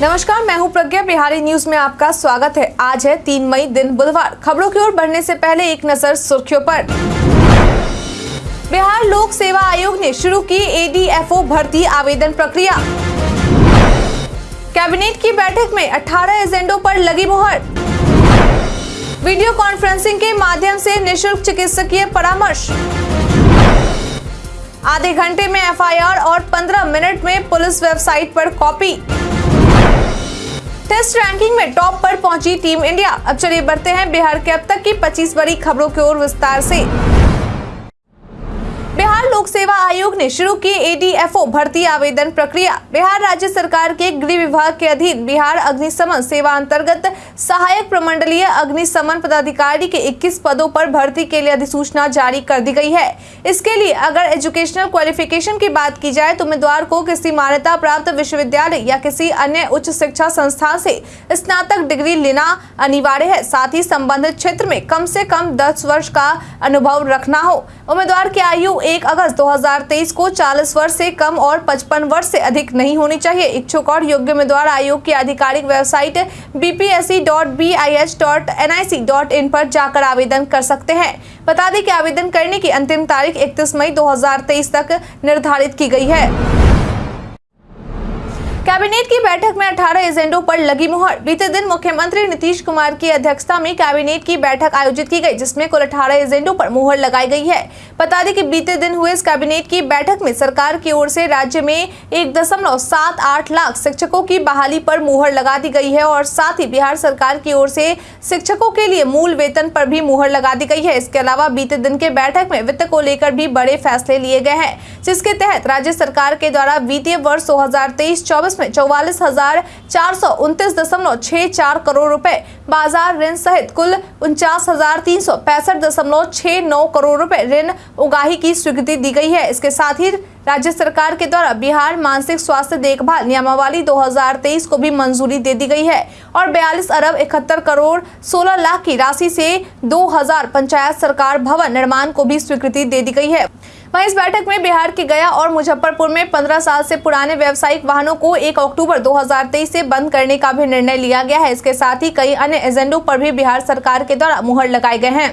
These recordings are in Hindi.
नमस्कार, मैं हूँ प्रज्ञा। बिहारी न्यूज़ में आपका स्वागत है। आज है तीन मई दिन बुधवार। खबरों की ओर बढ़ने से पहले एक नज़र सुर्खियों पर। बिहार लोक सेवा आयोग ने शुरू की एडीएफओ भर्ती आवेदन प्रक्रिया। कैबिनेट की बैठक में 18 एजेंडों पर लगी मुहर। वीडियो कॉन्फ्रेंसिंग के माध्यम से निशुल्क चिकित्सकीय परामर्श। आधे घंटे में एफआईआर और 15 मिनट में पुलिस वेबसाइट पर कॉपी। टेस्ट रैंकिंग में टॉप पर पहुँची टीम इंडिया। अब चलिए बढ़ते हैं बिहार के अब तक की 25 बड़ी खबरों की ओर विस्तार से। बिहार लोक सेवा आयोग ने शुरू की एडीएफओ भर्ती आवेदन प्रक्रिया। बिहार राज्य सरकार के गृह विभाग के अधीन बिहार अग्निशमन सेवा अंतर्गत सहायक प्रमंडलीय अग्निशमन पदाधिकारी के 21 पदों पर भर्ती के लिए अधिसूचना जारी कर दी गई है। इसके लिए अगर एजुकेशनल क्वालिफिकेशन की बात की जाए तो उम्मीदवार को किसी मान्यता प्राप्त विश्वविद्यालय या किसी अन्य उच्च शिक्षा संस्थान से स्नातक डिग्री लेना अनिवार्य है। साथ ही संबंधित क्षेत्र में कम से कम दस वर्ष का अनुभव रखना हो। उम्मीदवार की आयु एक अगस्त 2023 को 40 वर्ष से कम और 55 वर्ष से अधिक नहीं होनी चाहिए। इच्छुक और योग्य उम्मीदवार आयोग की आधिकारिक वेबसाइट bpsc.bis.nic.in पर जाकर आवेदन कर सकते हैं। बता दें कि आवेदन करने की अंतिम तारीख 31 मई 2023 तक निर्धारित की गई है। कैबिनेट की बैठक में 18 एजेंडों पर लगी मुहर। बीते दिन मुख्यमंत्री नीतीश कुमार की अध्यक्षता में कैबिनेट की बैठक आयोजित की गई, जिसमें कुल 18 एजेंडों पर मुहर लगाई गई है। बता दें कि बीते दिन हुए इस कैबिनेट की बैठक में सरकार की ओर से राज्य में एक दशमलव सात आठ लाख शिक्षकों की बहाली पर मुहर लगा दी गई है और साथ ही बिहार सरकार की ओर से शिक्षकों के लिए मूल वेतन पर भी मुहर लगा दी गई है। इसके अलावा बीते दिन के बैठक में वित्त को लेकर भी बड़े फैसले लिए गए हैं, जिसके तहत राज्य सरकार के द्वारा वित्तीय वर्ष दो हज़ार में चौवालीस हज़ार चार सौ उनतीस दशमलव छह चार करोड़ रुपए। बाज़ार ऋण सहित कुल उनचास हज़ार तीन सौ पैंसठ दशमलव छह नौ करोड़ रुपए ऋण उगाही की स्वीकृति दी गई है। इसके साथ ही राज्य सरकार के द्वारा बिहार मानसिक स्वास्थ्य देखभाल नियमावली 2023 को भी मंजूरी दे दी गई है और 42 अरब इकहत्तर करोड़ 16 लाख की राशि से 2000 पंचायत सरकार भवन निर्माण को भी स्वीकृति दे दी गई है। वहीं इस बैठक में बिहार के गया और मुजफ्फरपुर में 15 साल से पुराने व्यावसायिक वाहनों को 1 अक्टूबर 2023 से बंद करने का भी निर्णय लिया गया है। इसके साथ ही कई अन्य एजेंडों पर भी बिहार सरकार के द्वारा मुहर लगाए गए हैं।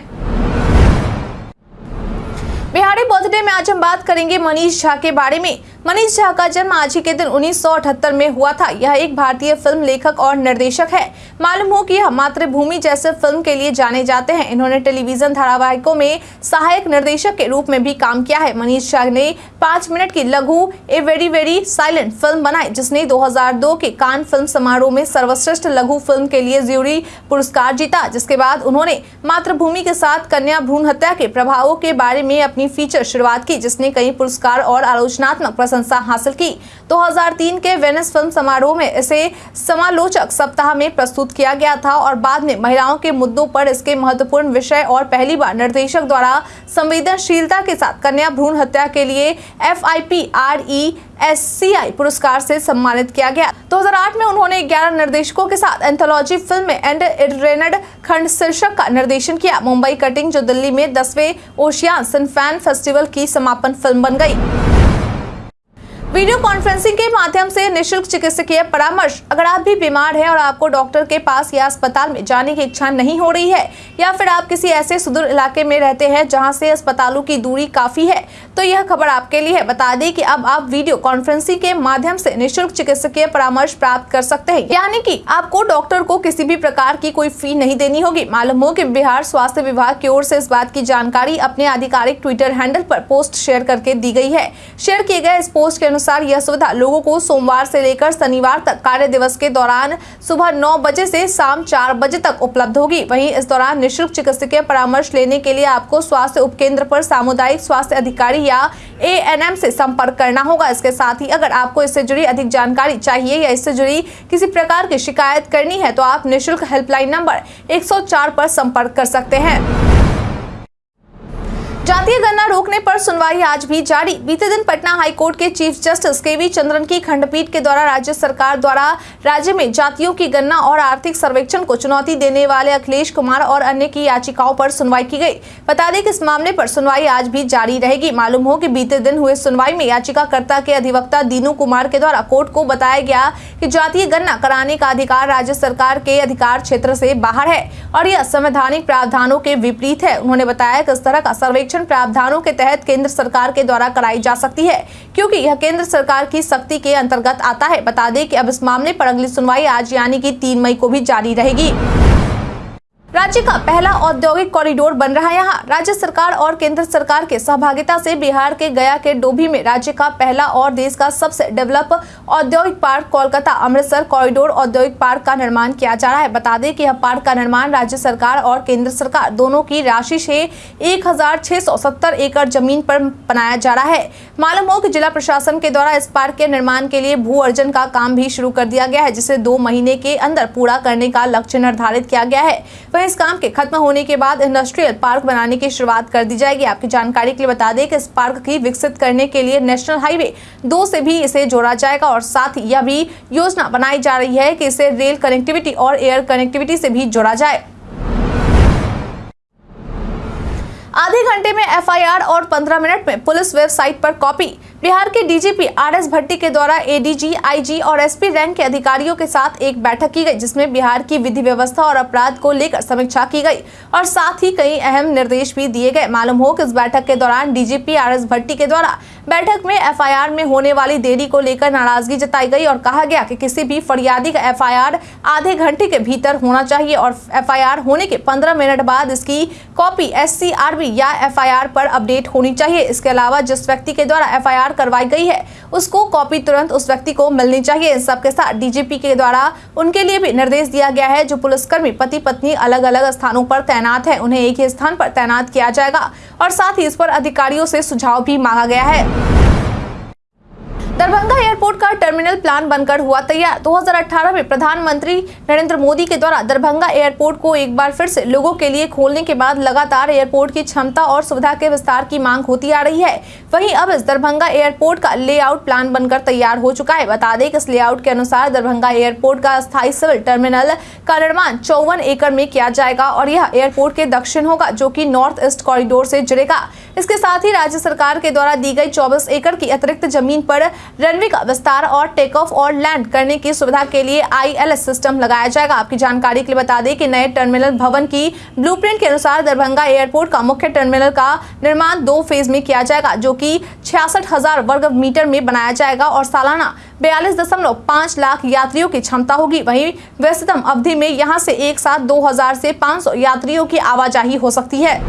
बिहारी बर्थडे में आज हम बात करेंगे मनीष झा के बारे में। मनीष झा का जन्म आज ही के दिन 1978 में हुआ था। यह एक भारतीय फ़िल्म लेखक और निर्देशक है। मालूम हो कि यह मातृभूमि जैसे फ़िल्म के लिए जाने जाते हैं। इन्होंने टेलीविज़न धारावाहिकों में सहायक निर्देशक के रूप में भी काम किया है। मनीष झा ने पाँच मिनट की लघु, a very very silent film बनाई, जिसने 2002 के कान फ़िल्म समारोह में सर्वश्रेष्ठ लघु फ़िल्म के लिए ज्यूरी पुरस्कार जीता। जिसके बाद उन्होंने मातृभूमि के साथ कन्या भ्रूण हत्या के प्रभावों के बारे में अपनी फीचर शुरुआत की, जिसने कई पुरस्कार और आलोचनात्मक प्रशंसा हासिल की। 2003 के वेनिस फ़िल्म समारोह में इसे समालोचक सप्ताह में प्रस्तुत किया गया था और बाद में महिलाओं के मुद्दों पर इसके महत्वपूर्ण विषय और पहली बार निर्देशक द्वारा संवेदनशीलता के साथ कन्या भ्रूण हत्या के लिए F I P R S C I पुरस्कार से सम्मानित किया गया। 2008 में उन्होंने 11 निर्देशकों के साथ एंथोलॉजी फ़िल्म में एंड इरेनड खंड शीर्षक का निर्देशन किया। मुंबई कटिंग, जो दिल्ली में दसवें ओशियान सिनफैन फेस्टिवल की समापन फ़िल्म बन गई। वीडियो कॉन्फ्रेंसिंग के माध्यम से निशुल्क चिकित्सकीय परामर्श। अगर आप भी बीमार हैं और आपको डॉक्टर के पास या अस्पताल में जाने की इच्छा नहीं हो रही है, या फिर आप किसी ऐसे सुदूर इलाके में रहते हैं जहाँ से अस्पतालों की दूरी काफ़ी है तो यह खबर आपके लिए है। बता दें कि अब आप वीडियो कॉन्फ्रेंसिंग के माध्यम से निःशुल्क चिकित्सकीय परामर्श प्राप्त कर सकते हैं। यानी कि आपको डॉक्टर को किसी भी प्रकार की कोई फ़ी नहीं देनी होगी। मालूम हो कि बिहार स्वास्थ्य विभाग की ओर से इस बात की जानकारी अपने आधिकारिक ट्विटर हैंडल पर पोस्ट शेयर करके दी गई है। शेयर किए गए इस पोस्ट के अनुसार यह सुविधा लोगों को सोमवार से लेकर शनिवार तक कार्य दिवस के दौरान सुबह नौ बजे से शाम चार बजे तक उपलब्ध होगी। वहीं इस दौरान निःशुल्क चिकित्सकीय परामर्श लेने के लिए आपको स्वास्थ्य उपकेंद्र पर सामुदायिक स्वास्थ्य अधिकारी या ए से संपर्क करना होगा। इसके साथ ही अगर आपको इससे जुड़ी अधिक जानकारी चाहिए या इससे जुड़ी किसी प्रकार की शिकायत करनी है तो आप निःशुल्क हेल्पलाइन नंबर 104 पर संपर्क कर सकते हैं। जातीय गणना रोकने पर सुनवाई आज भी जारी। बीते दिन पटना हाईकोर्ट के chief justice K V Chandran की खंडपीठ के द्वारा राज्य सरकार द्वारा राज्य में जातियों की गणना और आर्थिक सर्वेक्षण को चुनौती देने वाले अखिलेश कुमार और अन्य की याचिकाओं पर सुनवाई की गई। बता दें कि इस मामले पर सुनवाई आज भी जारी रहेगी। मालूम हो कि बीते दिन हुए सुनवाई में याचिकाकर्ता के अधिवक्ता दीनू कुमार के द्वारा कोर्ट को बताया गया कि जातीय गणना कराने का अधिकार राज्य सरकार के अधिकार क्षेत्र से बाहर है और यह संवैधानिक प्रावधानों के विपरीत है। उन्होंने बताया कि इस तरह का सर्वेक्षण संरक्षण प्रावधानों के तहत केंद्र सरकार के द्वारा कराई जा सकती है। क्योंकि यह केंद्र सरकार की शक्ति के अंतर्गत आता है। बता दें कि अब इस मामले पर अगली सुनवाई आज यानी कि तीन मई को भी जारी रहेगी। राज्य का पहला औद्योगिक कॉरिडोर बन रहा है यहाँ। राज्य सरकार और केंद्र सरकार के सहभागिता से बिहार के गया के डोभी में राज्य का पहला और देश का सबसे डेवलप औद्योगिक पार्क कोलकाता अमृतसर कॉरिडोर औद्योगिक पार्क का निर्माण किया जा रहा है। बता दें कि यह पार्क का निर्माण राज्य सरकार और केंद्र सरकार दोनों की राशि से एक हज़ार छह सौ सत्तर एकड़ ज़मीन पर बनाया जा रहा है। मालूम हो कि जिला प्रशासन के द्वारा इस पार्क के निर्माण के लिए भू अर्जन का काम भी शुरू कर दिया गया है, जिसे दो महीने के अंदर पूरा करने का लक्ष्य निर्धारित किया गया है। वही इस काम के खत्म होने के बाद इंडस्ट्रियल पार्क बनाने की शुरुआत कर दी जाएगी। आपकी जानकारी के लिए बता दें कि इस पार्क की विकसित करने के लिए नेशनल हाईवे दो से भी इसे जोड़ा जाएगा और साथ ही यह भी योजना बनाई जा रही है कि इसे रेल कनेक्टिविटी और एयर कनेक्टिविटी से भी जोड़ा जाए। आधे घंटे में एफआईआर और 15 मिनट में पुलिस वेबसाइट पर कॉपी। बिहार के डीजीपी आर एस भट्टी के द्वारा एडीजी, आईजी और एसपी रैंक के अधिकारियों के साथ एक बैठक की गई जिसमें बिहार की विधि व्यवस्था और अपराध को लेकर समीक्षा की गई और साथ ही कई अहम निर्देश भी दिए गए। मालूम हो कि इस बैठक के दौरान डीजीपी आर एस भट्टी के द्वारा बैठक में एफआईआर में होने वाली देरी को लेकर नाराज़गी जताई गई और कहा गया कि किसी भी फरियादी का एफआईआर आधे घंटे के भीतर होना चाहिए और एफआईआर होने के 15 मिनट बाद इसकी कॉपी एससीआरबी या एफआईआर पर अपडेट होनी चाहिए। इसके अलावा जिस व्यक्ति के द्वारा एफआईआर करवाई गई है। उसको कॉपी तुरंत उस व्यक्ति को मिलनी चाहिए। इन सबके साथ डीजीपी के द्वारा उनके लिए भी निर्देश दिया गया है, जो पुलिसकर्मी पति पत्नी अलग अलग स्थानों पर तैनात है। उन्हें एक ही स्थान पर तैनात किया जाएगा और साथ ही इस पर अधिकारियों से सुझाव भी मांगा गया है। दरभंगा एयरपोर्ट का टर्मिनल प्लान बनकर हुआ तैयार। 2018 में प्रधानमंत्री नरेंद्र मोदी के द्वारा दरभंगा एयरपोर्ट को एक बार फिर से लोगों के लिए खोलने के बाद लगातार एयरपोर्ट की क्षमता और सुविधा के विस्तार की मांग होती आ रही है। वहीं अब इस दरभंगा एयरपोर्ट का लेआउट प्लान बनकर तैयार हो चुका है। बता दें कि इस लेआउट के अनुसार दरभंगा एयरपोर्ट का स्थायी सिविल टर्मिनल का निर्माण चौवन एकड़ में किया जाएगा और यह एयरपोर्ट के दक्षिण होगा, जो की नॉर्थ ईस्ट कॉरिडोर से जुड़ेगा। इसके साथ ही राज्य सरकार के द्वारा दी गई चौबीस एकड़ की अतिरिक्त ज़मीन पर रनवे का विस्तार और टेक ऑफ़ और लैंड करने की सुविधा के लिए आईएलएस सिस्टम लगाया जाएगा। आपकी जानकारी के लिए बता दें कि नए टर्मिनल भवन की ब्लूप्रिंट के अनुसार दरभंगा एयरपोर्ट का मुख्य टर्मिनल का निर्माण दो फ़ेज़ में किया जाएगा, जो कि छियासठ वर्ग मीटर में बनाया जाएगा और सालाना बयालीस दशमलव पाँच लाख यात्रियों की क्षमता होगी। वहीं व्यस्ततम अवधि में यहाँ से एक साथ दो हज़ार से पाँच सौ यात्रियों की आवाजाही हो सकती है।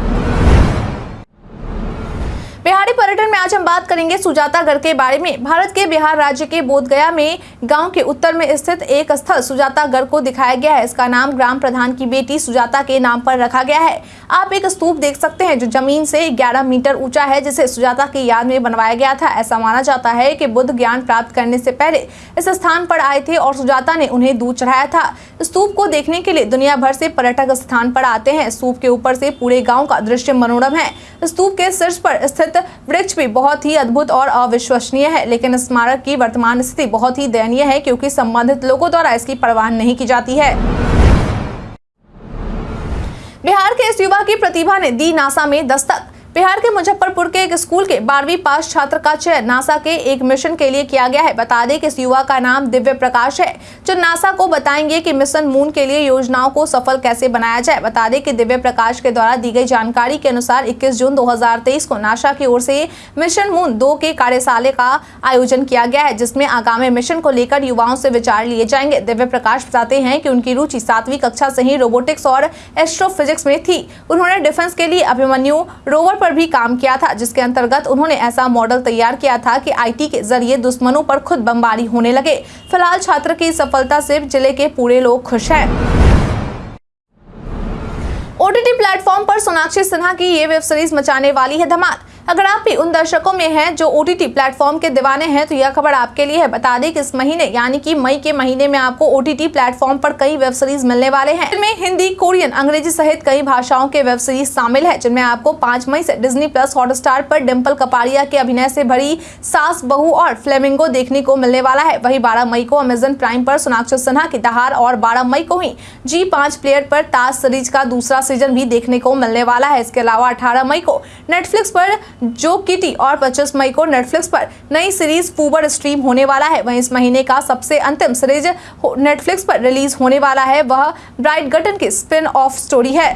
बिहारी पर्यटन में आज हम बात करेंगे सुजातागढ़ के बारे में। भारत के बिहार राज्य के बोधगया में गाँव के उत्तर में स्थित एक स्थल सुजातागढ़ को दिखाया गया है। इसका नाम ग्राम प्रधान की बेटी सुजाता के नाम पर रखा गया है। आप एक स्तूप देख सकते हैं जो ज़मीन से 11 मीटर ऊँचा है, जिसे सुजाता की याद में बनवाया गया था। ऐसा माना जाता है कि बुद्ध ज्ञान प्राप्त करने से पहले इस स्थान पर आए थे और सुजाता ने उन्हें दूध चढ़ाया था। स्तूप को देखने के लिए दुनिया भर से पर्यटक स्थान पर आते हैं। स्तूप के ऊपर से पूरे गाँव का दृश्य मनोरम है। स्तूप के शीर्ष पर स्थित वृक्ष भी बहुत ही अद्भुत और अविश्वसनीय है, लेकिन स्मारक की वर्तमान स्थिति बहुत ही दयनीय है क्योंकि संबंधित लोगों द्वारा इसकी परवाह नहीं की जाती है। बिहार के इस युवा की प्रतिभा ने दी नासा में दस्तक। बिहार के मुजफ्फरपुर के एक स्कूल के बारहवीं पास छात्र का चयन नासा के एक मिशन के लिए किया गया है। बता दें कि इस युवा का नाम दिव्य प्रकाश है, जो नासा को बताएँगे कि मिशन मून के लिए योजनाओं को सफल कैसे बनाया जाए। बता दें कि दिव्य प्रकाश के द्वारा दी गई जानकारी के अनुसार 21 जून 2023 को नासा की ओर से मिशन मून दो के कार्यशाला का आयोजन किया गया है, जिसमें आगामी मिशन को लेकर युवाओं से विचार लिए जाएँगे। दिव्य प्रकाश बताते हैं कि उनकी रुचि सातवीं कक्षा से ही रोबोटिक्स और एस्ट्रोफिजिक्स में थी। उन्होंने डिफेंस के लिए अभिमन्यु रोवर पर भी काम किया था, जिसके अंतर्गत उन्होंने ऐसा मॉडल तैयार किया था कि आईटी के ज़रिए दुश्मनों पर खुद बमबारी होने लगे। फ़िलहाल छात्र की सफलता से ज़िले के पूरे लोग खुश हैं। ओटीटी प्लेटफॉर्म पर सोनाक्षी सिन्हा की ये वेब सीरीज़ मचाने वाली है धमाल। अगर आप भी उन दर्शकों में हैं जो ओ टी प्लेटफॉर्म के दीवाने हैं तो यह खबर आपके लिए है। बता दें कि इस महीने, यानी कि मई के महीने में आपको ओ टी प्लेटफॉर्म पर कई वेब सीरीज़ मिलने वाले हैं। जिनमें हिंदी, कोरियन, अंग्रेज़ी सहित कई भाषाओं के वेब सीरीज़ शामिल है, जिनमें आपको पाँच मई से डिज्नी प्लस हॉटस्टार पर डिम्पल कपाड़िया के अभिनय से भरी सास, बहू और फ्लेमिंगो देखने को मिलने वाला है। वही बारह मई को अमेजन प्राइम पर सोनाक्षी सिन्हा की दहार और बारह मई को ही जी पाँच प्लेयर पर ताज सीरीज़ का दूसरा सीज़न भी देखने को मिलने वाला है। इसके अलावा अठारह मई को नेटफ्लिक्स पर जो किटी और पच्चीस मई को नेटफ्लिक्स पर नई सीरीज़ फूबर स्ट्रीम होने वाला है। वहीं इस महीने का सबसे अंतिम सीरीज़ नेटफ्लिक्स पर रिलीज़ होने वाला है। वह ब्राइट गटन की स्पिन ऑफ़ स्टोरी है।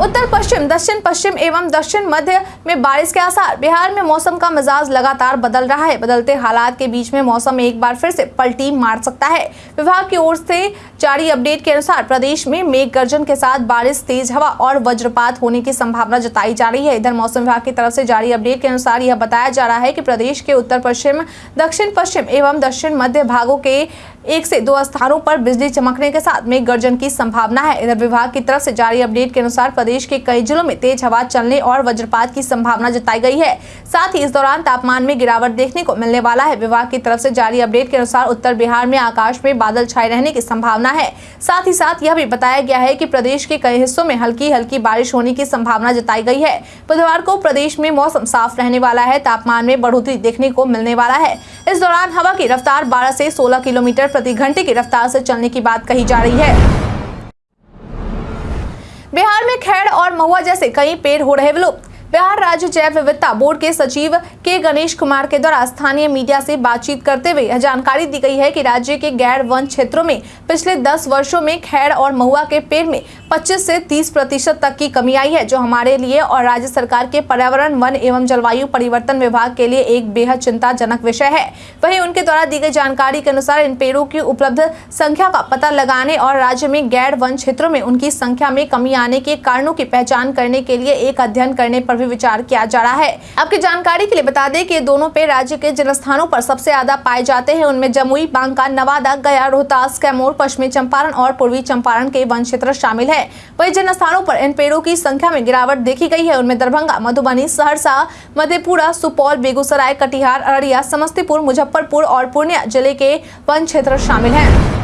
उत्तर पश्चिम, दक्षिण पश्चिम एवं दक्षिण मध्य में बारिश के आसार। बिहार में मौसम का मिजाज लगातार बदल रहा है। बदलते हालात के बीच में मौसम एक बार फिर से पलटी मार सकता है। विभाग की ओर से जारी अपडेट के अनुसार प्रदेश में मेघ गर्जन के साथ बारिश, तेज हवा और वज्रपात होने की संभावना जताई जा रही है। इधर मौसम विभाग की तरफ़ से जारी अपडेट के अनुसार यह बताया जा रहा है कि प्रदेश के उत्तर पश्चिम, दक्षिण पश्चिम एवं दक्षिण मध्य भागों के एक से दो स्थानों पर बिजली चमकने के साथ मेघ गर्जन की संभावना है। इधर विभाग की तरफ़ से जारी अपडेट के अनुसार प्रदेश के कई जिलों में तेज हवा चलने और वज्रपात की संभावना जताई गई है। साथ ही इस दौरान तापमान में गिरावट देखने को मिलने वाला है। विभाग की तरफ़ से जारी अपडेट के अनुसार उत्तर बिहार में आकाश में बादल छाए रहने की संभावना है। साथ ही साथ यह भी बताया गया है की प्रदेश के कई हिस्सों में हल्की हल्की बारिश होने की संभावना जताई गई है। बुधवार को प्रदेश में मौसम साफ़ रहने वाला है। तापमान में बढ़ोतरी देखने को मिलने वाला है। इस दौरान हवा की रफ्तार बारह से सोलह किलोमीटर प्रति घंटे की रफ्तार से चलने की बात कही जा रही है। बिहार में खैर और महुआ जैसे कई पेड़ हो रहे विलुप्त बिहार राज्य जैव विविधता बोर्ड के सचिव के गणेश कुमार के द्वारा स्थानीय मीडिया से बातचीत करते हुए यह जानकारी दी गई है कि राज्य के गैर वन क्षेत्रों में पिछले 10 वर्षों में खैर और महुआ के पेड़ में 25 से 30 प्रतिशत तक की कमी आई है, जो हमारे लिए और राज्य सरकार के पर्यावरण, वन एवं जलवायु परिवर्तन विभाग के लिए एक बेहद चिंताजनक विषय है। वही उनके द्वारा दी गई जानकारी के अनुसार इन पेड़ों की उपलब्ध संख्या का पता लगाने और राज्य में गैर वन क्षेत्रों में उनकी संख्या में कमी आने के कारणों की पहचान करने के लिए एक अध्ययन करने पर भी विचार किया जा रहा है। आपकी जानकारी के लिए बता दें कि दोनों पेड़ राज्य के जिन स्थानों पर सबसे ज़्यादा पाए जाते हैं। उनमें जमुई, बांका, नवादा, गया, रोहतास, कैमूर, पश्चिमी चंपारण और पूर्वी चंपारण के वन क्षेत्र शामिल है। वही जिन स्थानों पर इन पेड़ों की संख्या में गिरावट देखी गई है। उनमें दरभंगा, मधुबनी, सहरसा, मधेपुरा, सुपौल, बेगूसराय, कटिहार, अररिया, समस्तीपुर, मुजफ्फरपुर और पूर्णिया ज़िले के वन क्षेत्र शामिल है।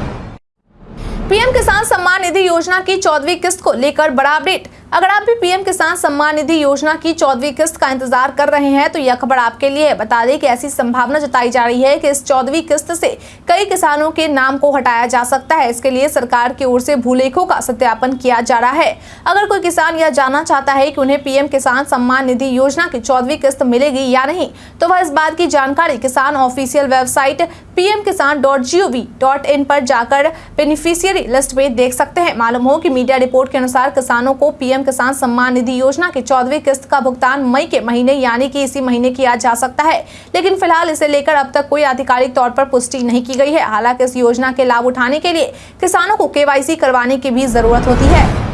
पीएम किसान सम्मान निधि योजना की चौदहवीं किस्त को लेकर बड़ा अपडेट। अगर आप भी पीएम किसान सम्मान निधि योजना की चौदहवीं किस्त का इंतज़ार कर रहे हैं तो यह खबर आपके लिए है। बता दें कि ऐसी संभावना जताई जा रही है कि इस चौदहवीं किस्त से कई किसानों के नाम को हटाया जा सकता है। इसके लिए सरकार की ओर से भूलेखों का सत्यापन किया जा रहा है। अगर कोई किसान यह जानना चाहता है कि उन्हें पीएम किसान सम्मान निधि योजना की चौदहवीं किस्त मिलेगी या नहीं तो वह इस बात की जानकारी किसान official website PM Kisan dot G O V dot in पर जाकर बेनिफिशियरी लिस्ट में देख सकते हैं। मालूम हो कि मीडिया रिपोर्ट के अनुसार किसानों को पीएम किसान सम्मान निधि योजना की चौदहवीं किस्त का भुगतान मई के महीने, यानी कि इसी महीने किया जा सकता है। लेकिन फ़िलहाल इसे लेकर अब तक कोई आधिकारिक तौर पर पुष्टि नहीं की गई है। हालाँकि इस योजना के लाभ उठाने के लिए किसानों को केवाईसी करवाने की भी ज़रूरत होती है।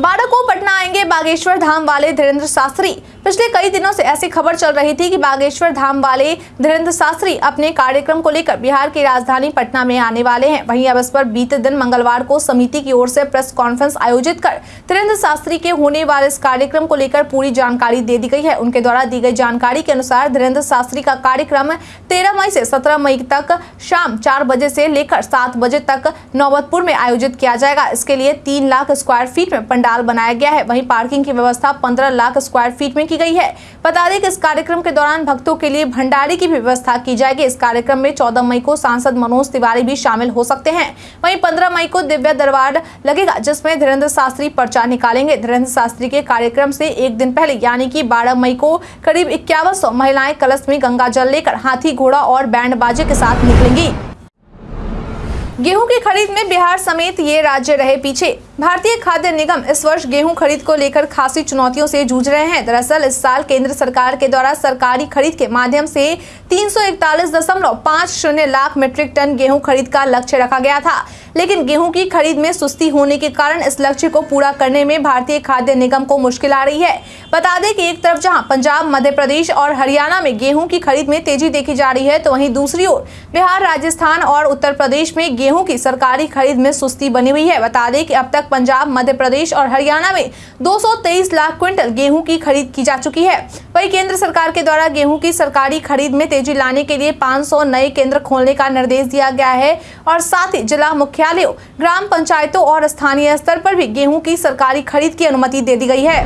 बारह को पटना आएँगे बागेश्वर धाम वाले धीरेन्द्र शास्त्री। पिछले कई दिनों से ऐसी खबर चल रही थी कि बागेश्वर धाम वाले धीरेन्द्र शास्त्री अपने कार्यक्रम को लेकर बिहार की राजधानी पटना में आने वाले हैं। वहीं अब इस पर बीते दिन मंगलवार को समिति की ओर से प्रेस कॉन्फ्रेंस आयोजित कर धीरेन्द्र शास्त्री के होने वाले इस कार्यक्रम को लेकर पूरी जानकारी दे दी गई है। उनके द्वारा दी गई जानकारी के अनुसार धीरेन्द्र शास्त्री का कार्यक्रम तेरह मई से सत्रह मई तक शाम चार बजे से लेकर सात बजे तक नौबतपुर में आयोजित किया जाएगा। इसके लिए तीन लाख स्क्वायर फीट में बनाया गया है। वहीं पार्किंग की व्यवस्था पंद्रह लाख स्क्वायर फीट में की गई है। बता दें कि इस कार्यक्रम के दौरान भक्तों के लिए भंडारी की भी व्यवस्था की जाएगी। इस कार्यक्रम में चौदह मई को सांसद मनोज तिवारी भी शामिल हो सकते हैं। वहीं पंद्रह मई को दिव्य दरबार लगेगा, जिसमें धीरेन्द्र शास्त्री पर्चा निकालेंगे। धीरेन्द्र शास्त्री के कार्यक्रम से एक दिन पहले, यानी कि बारह मई को, करीब इक्यावन महिलाएँ कलश में गंगा जल लेकर हाथी, घोड़ा और बैंड बाजे के साथ निकलेंगी। गेहूँ की खरीद में बिहार समेत ये राज्य रहे पीछे। भारतीय खाद्य निगम इस वर्ष गेहूँ खरीद को लेकर खासी चुनौतियों से जूझ रहे हैं। दरअसल, इस साल केंद्र सरकार के द्वारा सरकारी खरीद के माध्यम से तीन लाख मीट्रिक टन गेहूँ खरीद का लक्ष्य रखा गया था। लेकिन गेहूँ की खरीद में सुस्ती होने के कारण इस लक्ष्य को पूरा करने में भारतीय खाद्य निगम को मुश्किल आ रही है। बता दें कि एक तरफ़ जहाँ पंजाब, मध्य प्रदेश और हरियाणा में गेहूँ की खरीद में तेज़ी देखी जा रही है तो वहीं दूसरी ओर बिहार, राजस्थान और उत्तर प्रदेश में गेहूँ की सरकारी खरीद में सुस्ती बनी हुई है। बता दें कि अब तक तक पंजाब, मध्य प्रदेश और हरियाणा में 223 लाख क्विंटल गेहूँ की खरीद की जा चुकी है। वही केंद्र सरकार के द्वारा गेहूँ की सरकारी खरीद में तेज़ी लाने के लिए 500 नए केंद्र खोलने का निर्देश दिया गया है और साथ ही जिला मुख्यालयों, ग्राम पंचायतों और स्थानीय स्तर पर भी गेहूँ की सरकारी खरीद की अनुमति दे दी गई है।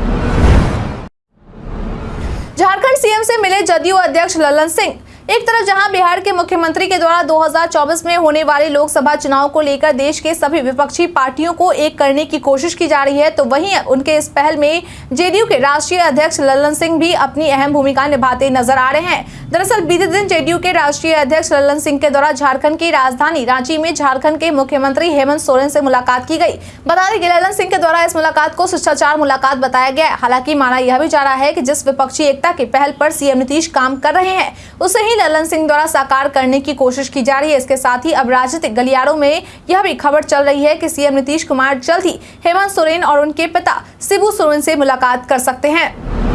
झारखंड सीएम से मिले जदयू अध्यक्ष ललन सिंह। एक तरफ़ जहाँ बिहार के मुख्यमंत्री के द्वारा 2024 में होने वाले लोकसभा चुनाव को लेकर देश के सभी विपक्षी पार्टियों को एक करने की कोशिश की जा रही है तो वहीं उनके इस पहल में जेडीयू के राष्ट्रीय अध्यक्ष ललन सिंह भी अपनी अहम भूमिका निभाते नज़र आ रहे हैं। दरअसल बीते दिन जेडीयू के राष्ट्रीय अध्यक्ष ललन सिंह के द्वारा झारखंड की राजधानी रांची में झारखंड के मुख्यमंत्री हेमंत सोरेन से मुलाकात की गई। बता दें कि ललन सिंह के द्वारा इस मुलाकात को शिष्टाचार मुलाकात बताया गया। हालाँकि माना यह भी जा रहा है कि जिस विपक्षी एकता की पहल पर सीएम नीतीश काम कर रहे हैं, उसे ही ललन सिंह द्वारा साकार करने की कोशिश की जा रही है। इसके साथ ही अब राजनीतिक गलियारों में यह भी खबर चल रही है कि सीएम नीतीश कुमार जल्द ही हेमंत सोरेन और उनके पिता सिबू सोरेन से मुलाकात कर सकते हैं।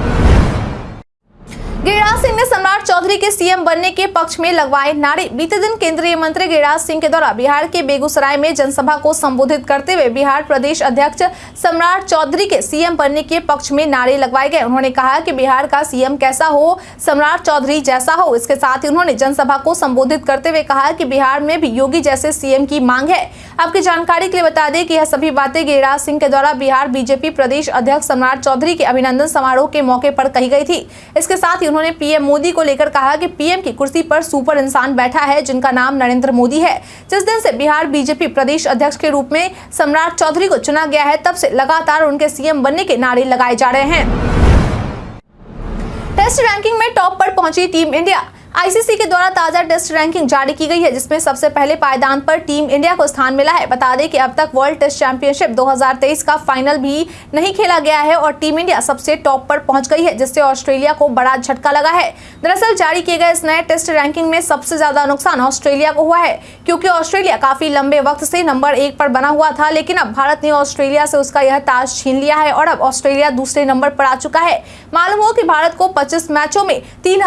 गिरिराज सिंह ने सम्राट चौधरी के सीएम बनने के पक्ष में लगवाए नारे। बीते दिन केंद्रीय मंत्री गिरिराज सिंह के द्वारा बिहार के बेगूसराय में जनसभा को संबोधित करते हुए बिहार प्रदेश अध्यक्ष सम्राट चौधरी के सीएम बनने के पक्ष में नारे लगवाए गए। उन्होंने कहा कि बिहार का सीएम कैसा हो सम्राट चौधरी जैसा हो, इसके साथ ही उन्होंने जनसभा को संबोधित करते हुए कहा कि बिहार में भी योगी जैसे सीएम की मांग है। आपकी जानकारी के लिए बता दें कि यह सभी बातें गिरिराज सिंह के द्वारा बिहार बीजेपी प्रदेश अध्यक्ष सम्राट चौधरी के अभिनंदन समारोह के मौके पर कही गई थी। इसके साथ ही उन्होंने पीएम मोदी को लेकर कहा कि पीएम की कुर्सी पर सुपर इंसान बैठा है, जिनका नाम नरेंद्र मोदी है। जिस दिन से बिहार बीजेपी प्रदेश अध्यक्ष के रूप में सम्राट चौधरी को चुना गया है, तब से लगातार उनके सीएम बनने के नारे लगाए जा रहे हैं। टेस्ट रैंकिंग में टॉप पर पहुँची टीम इंडिया। आईसीसी के द्वारा ताज़ा टेस्ट रैंकिंग जारी की गई है, जिसमें सबसे पहले पायदान पर टीम इंडिया को स्थान मिला है। बता दें कि अब तक वर्ल्ड टेस्ट चैंपियनशिप 2023 का फाइनल भी नहीं खेला गया है और टीम इंडिया सबसे टॉप पर पहुँच गई है, जिससे ऑस्ट्रेलिया को बड़ा झटका लगा है। दरअसल जारी किए गए इस नए टेस्ट रैंकिंग में सबसे ज़्यादा नुकसान ऑस्ट्रेलिया को हुआ है, क्योंकि ऑस्ट्रेलिया काफ़ी लंबे वक्त से नंबर एक पर बना हुआ था, लेकिन अब भारत ने ऑस्ट्रेलिया से उसका यह ताज छीन लिया है और अब ऑस्ट्रेलिया दूसरे नंबर पर आ चुका है। मालूम हो कि भारत को पच्चीस मैचों में तीन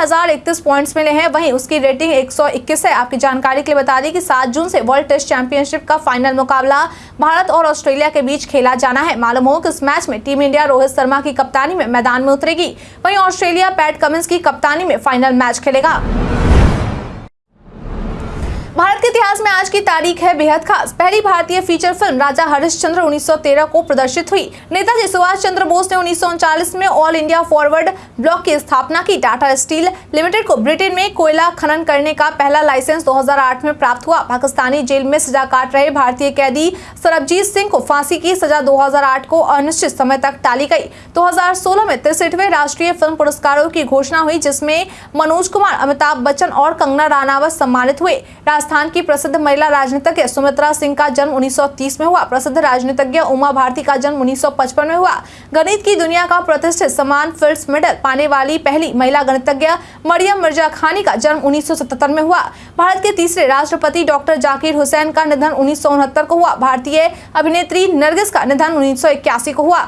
पॉइंट्स मिले हैं। वहीं उसकी रेटिंग 121 है। आपकी जानकारी के लिए बता दें कि 7 जून से वर्ल्ड टेस्ट चैंपियनशिप का फाइनल मुकाबला भारत और ऑस्ट्रेलिया के बीच खेला जाना है। मालूम हो कि इस मैच में टीम इंडिया रोहित शर्मा की कप्तानी में मैदान में उतरेगी। वहीं ऑस्ट्रेलिया पैट कमिंस की कप्तानी में फाइनल मैच खेलेगा। भारत के इतिहास में आज की तारीख है बेहद खास। पहली भारतीय फीचर फ़िल्म राजा हरिश्चंद्र 1913 को प्रदर्शित हुई। नेताजी सुभाष चंद्र बोस ने उन्नीस में ऑल इंडिया फॉरवर्ड ब्लॉक की स्थापना की। टाटा स्टील लिमिटेड को ब्रिटेन में कोयला खनन करने का पहला लाइसेंस 2008 में प्राप्त हुआ। पाकिस्तानी जेल में सजा काट रहे भारतीय कैदी सरबजीत सिंह को फांसी की सजा 2008 को अनिश्चित समय तक टाली गई। 2016 में तिरसठवें राष्ट्रीय फ़िल्म पुरस्कारों की घोषणा हुई, जिसमें मनोज कुमार, अमिताभ बच्चन और कंगना रानावत सम्मानित हुए। राजस्थान की प्रसिद्ध महिला राजनीतिज्ञ सुमित्रा सिंह का जन्म 1930 में हुआ। प्रसिद्ध राजनीतिज्ञ उमा भारती का जन्म 1955 में हुआ। गणित की दुनिया का प्रतिष्ठित समान फिल्ड मेडल पाने वाली पहली महिला गणितज्ञ मरियम मिर्ज़ा खानी का जन्म उन्नीस सौ सतहत्तर में हुआ। भारत के तीसरे राष्ट्रपति डॉक्टर जाकिर हुसैन का निधन उन्नीस सौ उनहत्तर को हुआ। भारतीय अभिनेत्री नरगिस का निधन उन्नीस सौ इक्यासी को हुआ।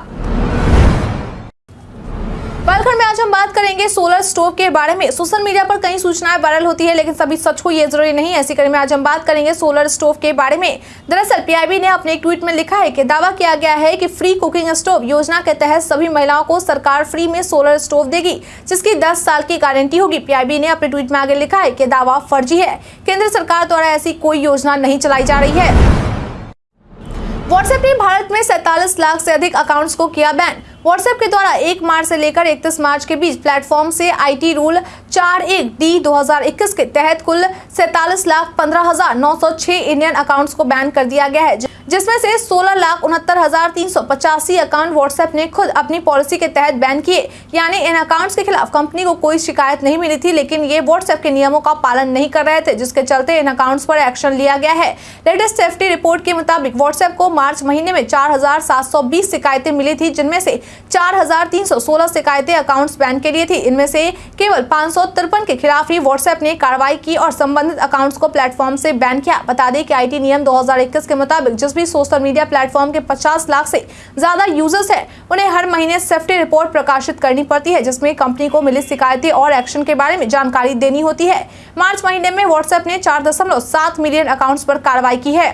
बालखंड में आज हम बात करेंगे सोलर स्टोव के बारे में। सोशल मीडिया पर कई सूचनाएँ वायरल होती है, लेकिन सभी सच को ये ज़रूरी नहीं ऐसी कड़ी में आज हम बात करेंगे सोलर स्टोव के बारे में। दरअसल पीआईबी ने अपने एक ट्वीट में लिखा है कि दावा किया गया है कि फ्री कुकिंग स्टोव योजना के तहत सभी महिलाओं को सरकार फ्री में सोलर स्टोव देगी, जिसकी दस साल की गारंटी होगी। पीआईबी ने अपने ट्वीट में आगे लिखा है कि दावा फर्जी है। केंद्र सरकार द्वारा ऐसी कोई योजना नहीं चलाई जा रही है। व्हाट्सएप ने भारत में सैतालीस लाख से अधिक अकाउंट्स को किया बैन व्हाट्सएप के द्वारा एक मार्च से लेकर इकतीस मार्च के बीच प्लेटफॉर्म से आईटी रूल चार एक डी 2021 के तहत कुल सैतालीस लाख पंद्रह हज़ार नौ सौ छह इंडियन अकाउंट्स को बैन कर दिया गया है। जिसमें से सोलह लाख उनहत्तर हज़ार तीन सौ पचासी अकाउंट व्हाट्सएप ने खुद अपनी पॉलिसी के तहत बैन किए। यानी इन अकाउंट्स के खिलाफ कंपनी को कोई शिकायत नहीं मिली थी लेकिन ये व्हाट्सएप के नियमों का पालन नहीं कर रहे थे जिसके चलते इन अकाउंट्स पर एक्शन लिया गया है। लेटेस्ट सेफ्टी रिपोर्ट के मुताबिक व्हाट्सएप को मार्च महीने में चार हज़ार सात सौ बीस शिकायतें मिली थी जिनमें से 4,316 शिकायतें अकाउंट्स बैन के लिए थी। इनमें से केवल पाँच के खिलाफ ही व्हाट्सएप ने कार्रवाई की और संबंधित अकाउंट्स को प्लेटफॉर्म से बैन किया। बता दें कि आईटी नियम 2021 के मुताबिक जिस सोशल मीडिया प्लेटफॉर्म के 50 लाख से ज़्यादा यूज़र्स हैं। उन्हें हर महीने सेफ्टी रिपोर्ट प्रकाशित करनी पड़ती है, जिसमें कंपनी को मिली शिकायतें और एक्शन के बारे में जानकारी देनी होती है। मार्च महीने में व्हाट्सएप ने चार मिलियन अकाउंट्स पर कार्रवाई की है।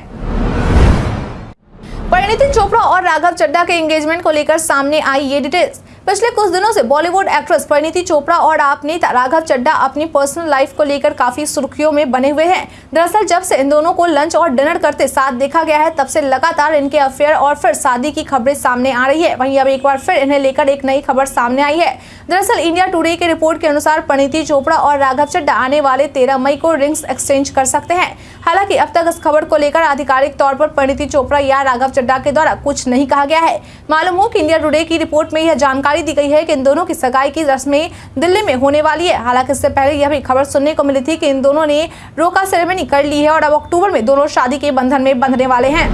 परिणीति चोपड़ा और राघव चड्डा के एंगेजमेंट को लेकर सामने आई ये डिटेल्स पिछले कुछ दिनों से बॉलीवुड एक्ट्रेस परिणीति चोपड़ा और आप नेता राघव चड्डा अपनी पर्सनल लाइफ को लेकर काफ़ी सुर्खियों में बने हुए हैं। दरअसल जब से इन दोनों को लंच और डिनर करते साथ देखा गया है, तब से लगातार इनके अफेयर और फिर शादी की खबरें सामने आ रही है। वहीं अब एक बार फिर इन्हें लेकर एक नई खबर सामने आई है। दरअसल इंडिया टुडे की रिपोर्ट के अनुसार परिणीति चोपड़ा और राघव चड्डा आने वाले तेरह मई को रिंग्स एक्सचेंज कर सकते हैं। हालाँकि अब तक इस खबर को लेकर आधिकारिक तौर पर परिणीति चोपड़ा या राघव चड्डा के द्वारा कुछ नहीं कहा गया है। मालूम हो कि इंडिया टुडे की रिपोर्ट में यह जानकारी दी गई है कि इन दोनों की सगाई की रस्में दिल्ली में होने वाली है। हालाँकि इससे पहले यह भी खबर सुनने को मिली थी कि इन दोनों ने रोका सेरेमनी कर ली है और अब अक्टूबर में दोनों शादी के बंधन में बंधने वाले हैं।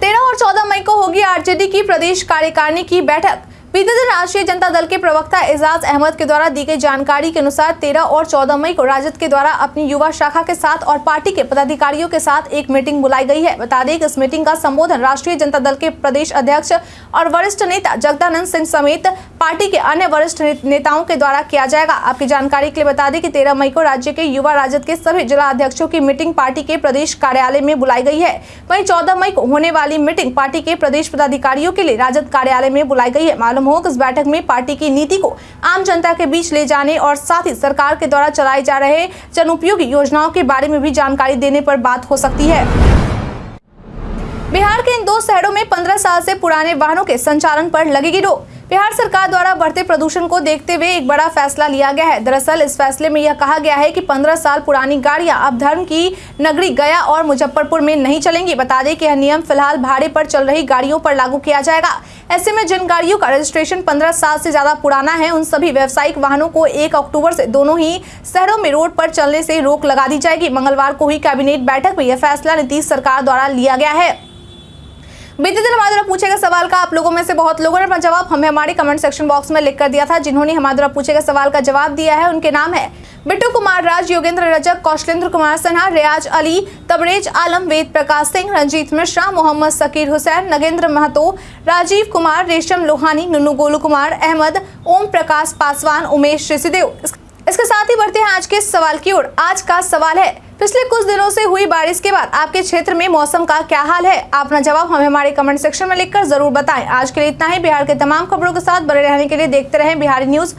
तेरह और चौदह मई को होगी आरजेडी की प्रदेश कार्यकारिणी की बैठक। बीते दिन राष्ट्रीय जनता दल के प्रवक्ता एजाज अहमद के द्वारा दी गई जानकारी के अनुसार 13 और 14 मई को राजद के द्वारा अपनी युवा शाखा के साथ और पार्टी के पदाधिकारियों के साथ एक मीटिंग बुलाई गई है। बता दें कि इस मीटिंग का संबोधन राष्ट्रीय जनता दल के प्रदेश अध्यक्ष और वरिष्ठ नेता जगदानंद सिंह समेत पार्टी के अन्य वरिष्ठ नेताओं के द्वारा किया जाएगा। आपकी जानकारी के लिए बता दें कि तेरह मई को राज्य के युवा राजद के सभी जिला अध्यक्षों की मीटिंग पार्टी के प्रदेश कार्यालय में बुलाई गई है। वहीं चौदह मई को होने वाली मीटिंग पार्टी के प्रदेश पदाधिकारियों के लिए राजद कार्यालय में बुलाई गई है। मालूम हो इस बैठक में पार्टी की नीति को आम जनता के बीच ले जाने और साथ ही सरकार के द्वारा चलाए जा रहे जन उपयोगी योजनाओं के बारे में भी जानकारी देने पर बात हो सकती है। बिहार के इन दो शहरों में 15 साल से पुराने वाहनों के संचालन पर लगेगी रोक। बिहार सरकार द्वारा बढ़ते प्रदूषण को देखते हुए एक बड़ा फैसला लिया गया है। दरअसल, इस फैसले में यह कहा गया है कि 15 साल पुरानी गाड़ियाँ अब धर्म की नगरी गया और मुजफ्फरपुर में नहीं चलेंगी। बता दें कि यह नियम फ़िलहाल भाड़े पर चल रही गाड़ियों पर लागू किया जाएगा। ऐसे में जिन गाड़ियों का रजिस्ट्रेशन पंद्रह साल से ज़्यादा पुराना है, उन सभी व्यावसायिक वाहनों को एक अक्टूबर से दोनों ही शहरों में रोड पर चलने से रोक लगा दी जाएगी। मंगलवार को हुई कैबिनेट बैठक में यह फैसला नीतीश सरकार द्वारा लिया गया है। बीते दिन हमारे द्वारा पूछे गए सवाल का आप लोगों में से बहुत लोगों ने अपना जवाब हमें हमारे कमेंट सेक्शन बॉक्स में लिख कर दिया था, जिन्होंने हमारे द्वारा पूछे गए सवाल का जवाब दिया है। उनके नाम है बिट्टू कुमार राज, योगेंद्र रजक, कौशलेंद्र कुमार सिन्हा, रियाज अली, तबरेज आलम, वेद प्रकाश सिंह, रंजीत मिश्रा, मोहम्मद सकीर हुसैन, नगेंद्र महतो, राजीव कुमार, रेशम लोहानी, नुनू गोलू कुमार अहमद, ओम प्रकाश पासवान, उमेश ऋषिदेव। इसके साथ ही बढ़ते हैं आज के सवाल की ओर। आज का सवाल है, पिछले कुछ दिनों से हुई बारिश के बाद आपके क्षेत्र में मौसम का क्या हाल है? अपना जवाब हमें हमारे कमेंट सेक्शन में लिखकर ज़रूर बताएँ। आज के लिए इतना ही। बिहार के तमाम खबरों के साथ बने रहने के लिए देखते रहें बिहारी न्यूज़।